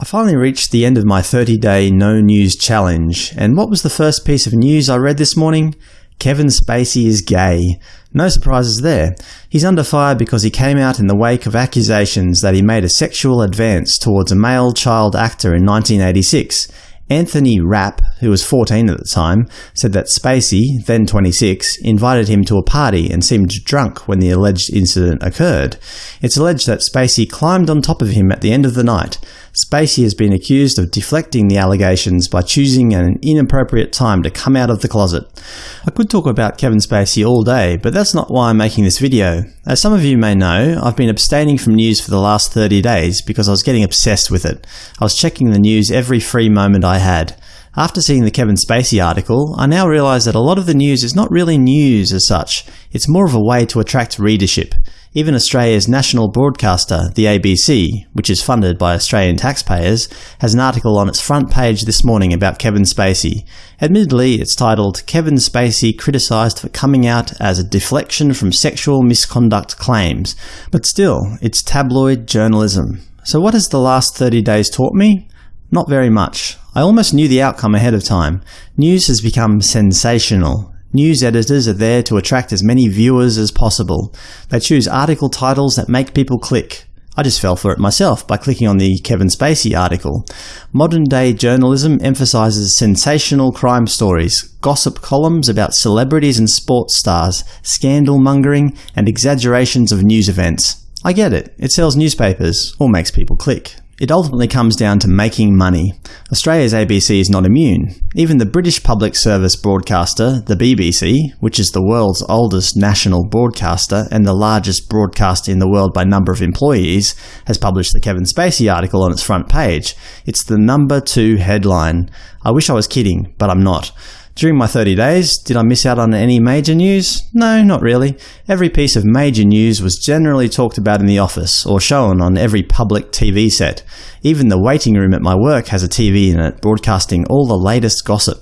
I finally reached the end of my 30-day no news challenge, and what was the first piece of news I read this morning? Kevin Spacey is gay. No surprises there. He's under fire because he came out in the wake of accusations that he made a sexual advance towards a male child actor in 1986, Anthony Rapp, who was 14 at the time, said that Spacey, then 26, invited him to a party and seemed drunk when the alleged incident occurred. It's alleged that Spacey climbed on top of him at the end of the night. Spacey has been accused of deflecting the allegations by choosing an inappropriate time to come out of the closet. I could talk about Kevin Spacey all day, but that's not why I'm making this video. As some of you may know, I've been abstaining from news for the last 30 days because I was getting obsessed with it. I was checking the news every free moment I had. After seeing the Kevin Spacey article, I now realise that a lot of the news is not really news as such, it's more of a way to attract readership. Even Australia's national broadcaster, the ABC, which is funded by Australian taxpayers, has an article on its front page this morning about Kevin Spacey. Admittedly, it's titled Kevin Spacey criticised for coming out as a deflection from sexual misconduct claims, but still, it's tabloid journalism. So what has the last 30 days taught me? Not very much. I almost knew the outcome ahead of time. News has become sensational. News editors are there to attract as many viewers as possible. They choose article titles that make people click. I just fell for it myself by clicking on the Kevin Spacey article. Modern-day journalism emphasises sensational crime stories, gossip columns about celebrities and sports stars, scandal-mongering, and exaggerations of news events. I get it. It sells newspapers, or makes people click. It ultimately comes down to making money. Australia's ABC is not immune. Even the British public service broadcaster, the BBC, which is the world's oldest national broadcaster and the largest broadcaster in the world by number of employees, has published the Kevin Spacey article on its front page. It's the number two headline. I wish I was kidding, but I'm not. During my 30 days, did I miss out on any major news? No, not really. Every piece of major news was generally talked about in the office, or shown on every public TV set. Even the waiting room at my work has a TV in it, broadcasting all the latest gossip.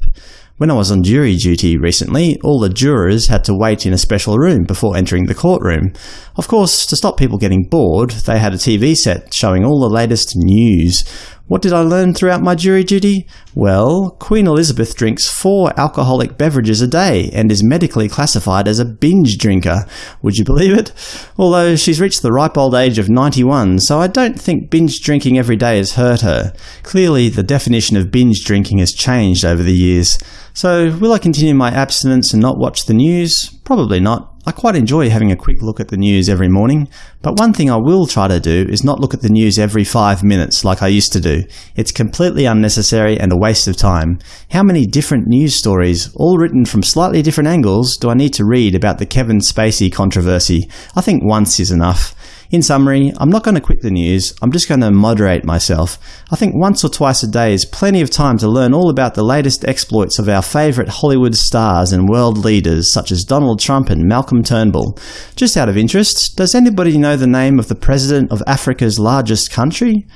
When I was on jury duty recently, all the jurors had to wait in a special room before entering the courtroom. Of course, to stop people getting bored, they had a TV set showing all the latest news. What did I learn throughout my jury duty? Well, Queen Elizabeth drinks four alcoholic beverages a day and is medically classified as a binge drinker. Would you believe it? Although she's reached the ripe old age of 91, so I don't think binge drinking every day has hurt her. Clearly, the definition of binge drinking has changed over the years. So, will I continue my abstinence and not watch the news? Probably not. I quite enjoy having a quick look at the news every morning, but one thing I will try to do is not look at the news every five minutes like I used to do. It's completely unnecessary and a waste of time. How many different news stories, all written from slightly different angles, do I need to read about the Kevin Spacey controversy? I think once is enough. In summary, I'm not going to quit the news, I'm just going to moderate myself. I think once or twice a day is plenty of time to learn all about the latest exploits of our favourite Hollywood stars and world leaders such as Donald Trump and Malcolm Turnbull. Just out of interest, does anybody know the name of the President of Africa's largest country?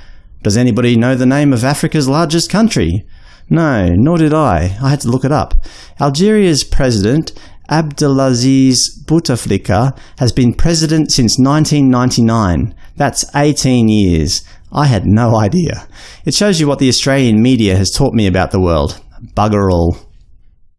Does anybody know the name of Africa's largest country? No, nor did I. I had to look it up. Algeria's president Abdelaziz Bouteflika has been president since 1999. That's 18 years. I had no idea. It shows you what the Australian media has taught me about the world. Bugger all.